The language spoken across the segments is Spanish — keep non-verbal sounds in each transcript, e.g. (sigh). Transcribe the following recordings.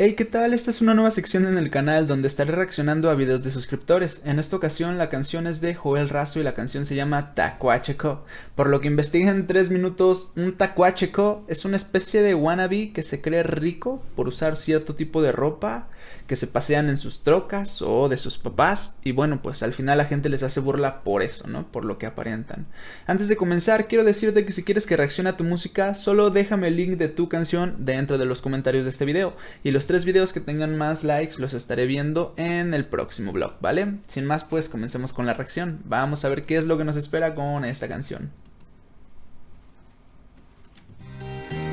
Hey, ¿qué tal? Esta es una nueva sección en el canal donde estaré reaccionando a videos de suscriptores. En esta ocasión la canción es de Joel Razo y la canción se llama Tacuacheco. Por lo que investigué en 3 minutos, un tacuacheco es una especie de wannabe que se cree rico por usar cierto tipo de ropa que se pasean en sus trocas o de sus papás y bueno pues al final la gente les hace burla por eso, ¿no? Por lo que aparentan. Antes de comenzar quiero decirte que si quieres que reaccione a tu música solo déjame el link de tu canción dentro de los comentarios de este video y los tres videos que tengan más likes los estaré viendo en el próximo vlog, ¿vale? Sin más pues comencemos con la reacción, vamos a ver qué es lo que nos espera con esta canción.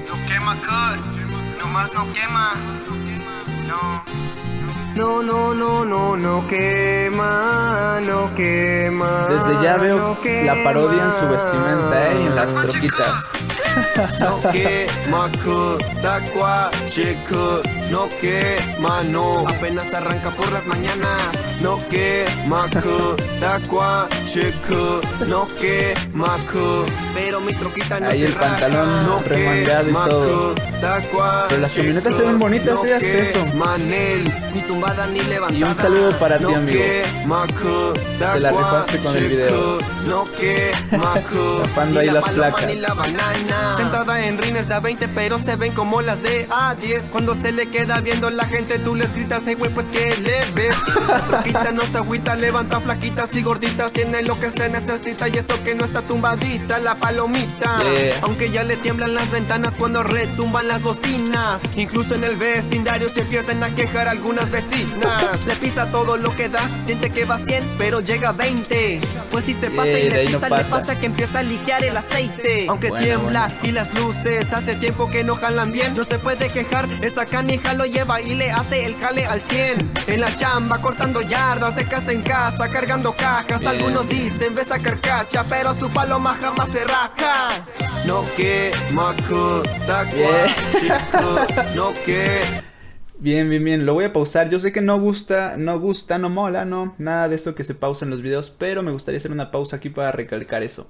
No quema no más no quema, no. No, no, no, no, no quema, no quema. Desde ya veo la parodia en su vestimenta, ¿eh? Y en las troquitas. No quema, no quema, no. Apenas arranca por las mañanas. No quema, no quema, pero mi troquita no Ahí el pantalón no remangado y todo. Pero las camionetas se ven bonitas, ¿eh? Hasta eso. Manel, ni tumbada ni levantada. Y un saludo para ti, amigo. Te la rifaste con el video. Tapando ahí las placas. Sentada en rines de 20, pero se ven como las de A10. Cuando se le queda viendo la gente, tú les gritas, hey, güey, pues que le ves. La (laughs) troquita no se agüita, levanta flaquitas y gorditas. Tiene lo que se necesita y eso que no está tumbadita. La palomita. Aunque ya le tiemblan las ventanas cuando retumban las bocinas. Incluso en el vecindario se empiezan a quejar algunas vecinas. Le pisa todo lo que da, siente que va 100, pero llega a 20. Pues si se pasa y le pisa, le pasa que empieza a liquear el aceite. Aunque tiembla y las luces hace tiempo que no jalan bien. No se puede quejar, esa canija lo lleva y le hace el jale al 100. En la chamba cortando yardas de casa en casa, cargando cajas. Algunos dicen ves a carcacha, pero su paloma jamás se raja. No que maco, no que Bien, bien, bien, lo voy a pausar, yo sé que no gusta, no gusta, no mola, no, nada de eso que se pausa en los videos, pero me gustaría hacer una pausa aquí para recalcar eso.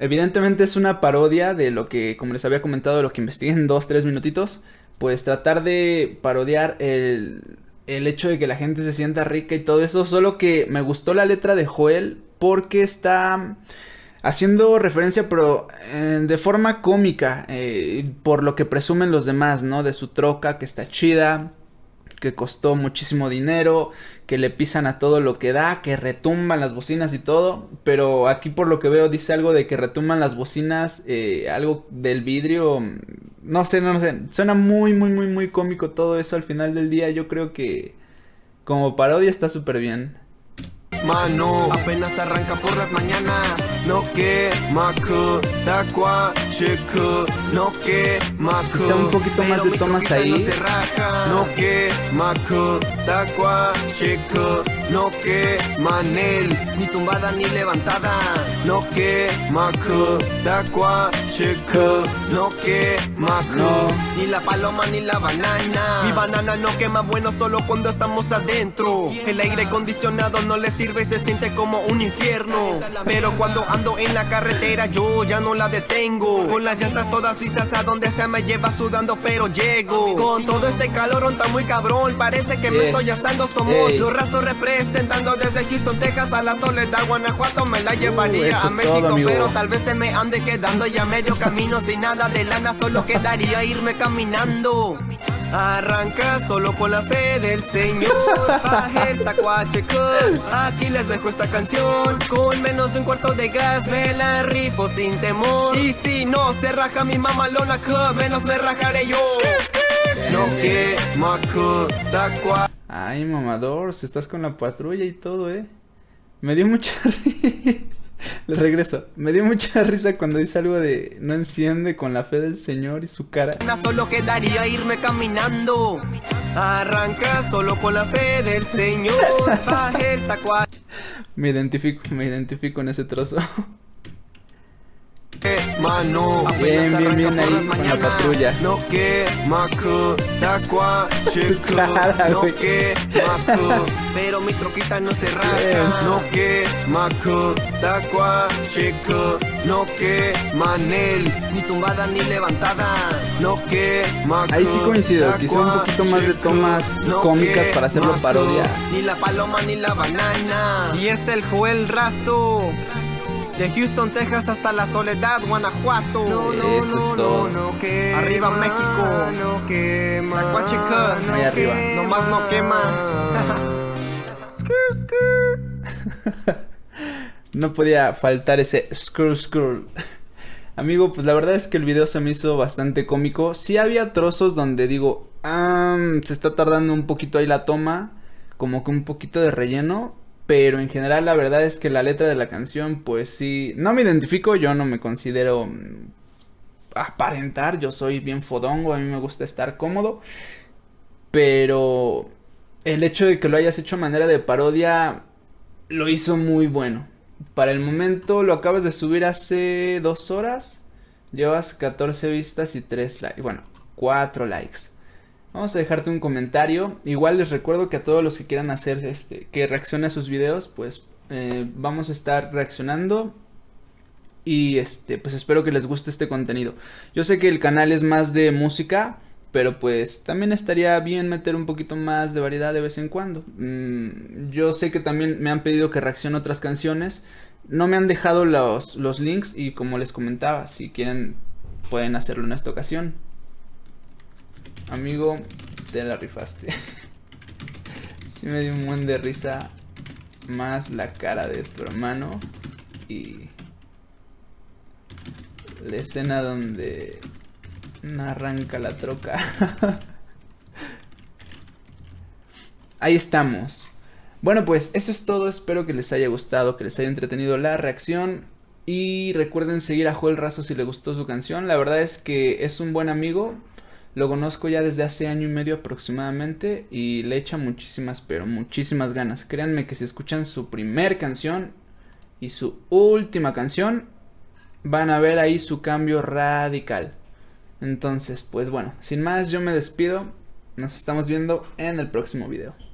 Evidentemente es una parodia de lo que, como les había comentado, lo que investigué en 2-3 minutitos, pues tratar de parodiar el, el hecho de que la gente se sienta rica y todo eso, solo que me gustó la letra de Joel porque está haciendo referencia pero eh, de forma cómica eh, por lo que presumen los demás, ¿no? De su troca que está chida, que costó muchísimo dinero, que le pisan a todo lo que da, que retumban las bocinas y todo, pero aquí por lo que veo dice algo de que retumban las bocinas, eh, algo del vidrio, no sé, no, no sé, suena muy, muy, muy, muy cómico todo eso al final del día, yo creo que como parodia está súper bien. Mano, apenas arranca por las mañanas No que maku, takwa, chiku No que maku. Quizá un poquito más de tomas ahí. No que maku, takwa, chiku No que manel, ni tumbada ni levantada No que maku, takwa, chiku No que maku, ni la paloma ni la banana. Mi banana no quema bueno solo cuando estamos adentro. El aire acondicionado no le sirve y se siente como un infierno. Pero cuando ando en la carretera yo ya no la detengo. Con las llantas todas listas a donde sea me lleva sudando pero llego. Con todo este calor está muy cabrón. Parece que me estoy asando Somos los rasos representando desde Houston, Texas a la Soledad, Guanajuato Me la uh, llevaría a México pero tal vez se me ande quedando ya medio camino. Sin nada de lana solo quedaría irme caminando. Arranca solo con la fe del Señor. El tacuacheco Aquí les dejo esta canción. Con menos de un cuarto de gas me la rifo sin temor. Y si no se raja mi mamalona menos me rajaré yo. No que maco Ay mamador, si estás con la patrulla y todo eh Me dio mucha (laughs) risa le regreso. Me dio mucha (laughs) risa cuando dice algo de no enciende con la fe del Señor y su cara. Solo quedaría irme caminando. Arranca solo con la fe del Señor. (laughs) me identifico, me identifico en ese trozo. Mano. Bien, bien, bien ahí con la patrulla. No que maku da cara, No que Pero mi troquita no se raja. No que maku da qua chico. No que manel Ni tumbada ni levantada. No que maku Ahí sí coincido, quizá un poquito más de tomas no cómicas para hacerlo parodia. Ni la paloma ni la banana. Y es el Joel Razo de Houston, Texas hasta la Soledad, Guanajuato. Eso es todo. Arriba México. Tacuacheca. Ahí arriba. Nomás no quema. (laughs) Skrr, skrr. (laughs) No podía faltar ese scroll scroll. Amigo, pues la verdad es que el video se me hizo bastante cómico. Sí había trozos donde digo, ah, se está tardando un poquito ahí la toma, como que un poquito de relleno, pero en general la verdad es que la letra de la canción, pues sí, no me identifico, yo no me considero mm, aparentar, yo soy bien fodongo, a mí me gusta estar cómodo, pero el hecho de que lo hayas hecho a manera de parodia lo hizo muy bueno. Para el momento lo acabas de subir hace dos horas. Llevas 14 vistas y 3 likes. Bueno, 4 likes. Vamos a dejarte un comentario. Igual les recuerdo que a todos los que quieran hacer este, que reaccione a sus videos, pues eh, vamos a estar reaccionando. Y este, pues espero que les guste este contenido. Yo sé que el canal es más de música, pero pues también estaría bien meter un poquito más de variedad de vez en cuando. Mm, yo sé que también me han pedido que reaccione otras canciones. No me han dejado los, los links y como les comentaba, si quieren pueden hacerlo en esta ocasión. Amigo, te la rifaste. (laughs) sí me dio un buen de risa más la cara de tu hermano y la escena donde arranca la troca. (laughs) Ahí estamos. Bueno, pues eso es todo. Espero que les haya gustado, que les haya entretenido la reacción. Y recuerden seguir a Joel Razo si les gustó su canción. La verdad es que es un buen amigo. Lo conozco ya desde hace año y medio aproximadamente. Y le echa muchísimas, pero muchísimas ganas. Créanme que si escuchan su primer canción y su última canción, van a ver ahí su cambio radical. Entonces, pues bueno, sin más yo me despido. Nos estamos viendo en el próximo video.